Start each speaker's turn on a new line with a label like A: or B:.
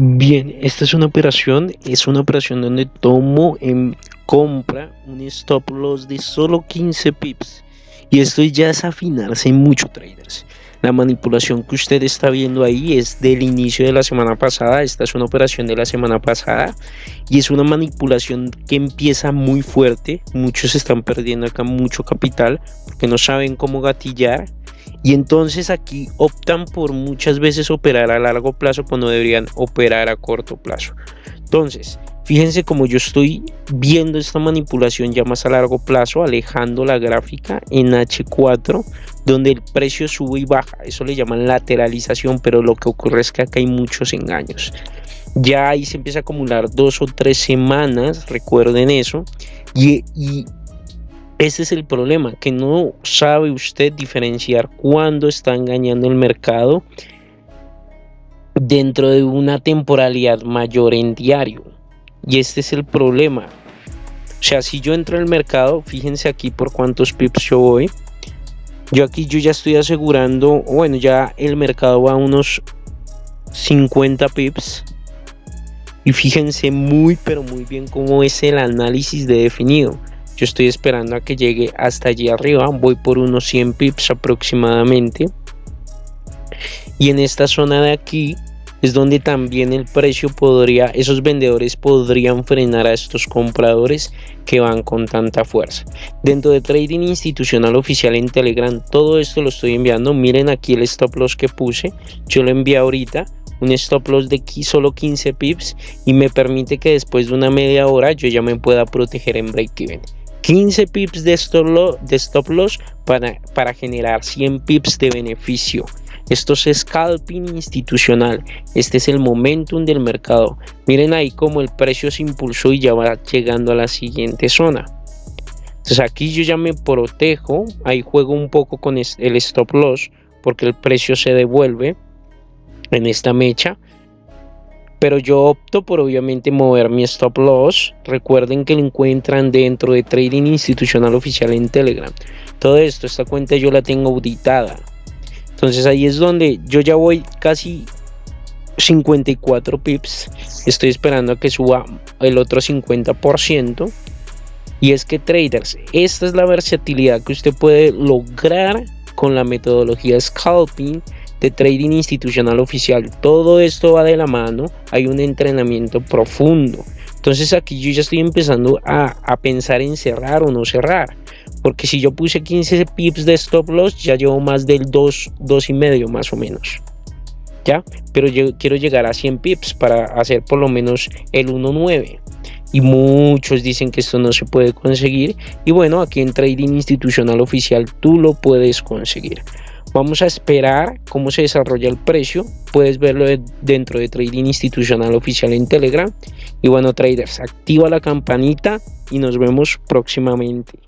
A: Bien, esta es una operación, es una operación donde tomo en compra un stop loss de solo 15 pips. Y esto ya es afinarse mucho traders. La manipulación que usted está viendo ahí es del inicio de la semana pasada. Esta es una operación de la semana pasada. Y es una manipulación que empieza muy fuerte. Muchos están perdiendo acá mucho capital porque no saben cómo gatillar y entonces aquí optan por muchas veces operar a largo plazo cuando deberían operar a corto plazo. Entonces, fíjense como yo estoy viendo esta manipulación ya más a largo plazo, alejando la gráfica en H4, donde el precio sube y baja. Eso le llaman lateralización, pero lo que ocurre es que acá hay muchos engaños. Ya ahí se empieza a acumular dos o tres semanas, recuerden eso, y ese es el problema, que no sabe usted diferenciar cuándo está engañando el mercado dentro de una temporalidad mayor en diario. Y este es el problema. O sea, si yo entro al mercado, fíjense aquí por cuántos pips yo voy. Yo aquí yo ya estoy asegurando, bueno, ya el mercado va a unos 50 pips. Y fíjense muy, pero muy bien cómo es el análisis de definido. Yo estoy esperando a que llegue hasta allí arriba. Voy por unos 100 pips aproximadamente. Y en esta zona de aquí es donde también el precio podría, esos vendedores podrían frenar a estos compradores que van con tanta fuerza. Dentro de trading institucional oficial en Telegram, todo esto lo estoy enviando. Miren aquí el stop loss que puse. Yo lo envié ahorita un stop loss de solo 15 pips y me permite que después de una media hora yo ya me pueda proteger en break even. 15 pips de stop loss, para, para generar 100 pips de beneficio. Esto es scalping institucional. Este es el momentum del mercado. Miren ahí cómo el precio se impulsó y ya va llegando a la siguiente zona. Entonces aquí yo ya me protejo. Ahí juego un poco con el stop loss porque el precio se devuelve en esta mecha pero yo opto por obviamente mover mi stop loss. Recuerden que lo encuentran dentro de Trading Institucional Oficial en Telegram. Todo esto, esta cuenta yo la tengo auditada. Entonces ahí es donde yo ya voy casi 54 pips. Estoy esperando a que suba el otro 50%. Y es que traders, esta es la versatilidad que usted puede lograr con la metodología scalping de trading institucional oficial. Todo esto va de la mano, hay un entrenamiento profundo. Entonces aquí yo ya estoy empezando a, pensar en cerrar o no cerrar. Porque si yo puse 15 pips de stop loss, ya llevo más del 2, 2 y medio más o menos. ¿Ya? Pero quiero llegar a 100 pips para hacer por lo menos el 1.9 y muchos dicen que esto no se puede conseguir y bueno aquí en trading institucional oficial tú lo puedes conseguir Vamos a esperar cómo se desarrolla el precio. Puedes verlo dentro de Trading Institucional Oficial en Telegram. Y bueno, traders, activa la campanita y nos vemos próximamente.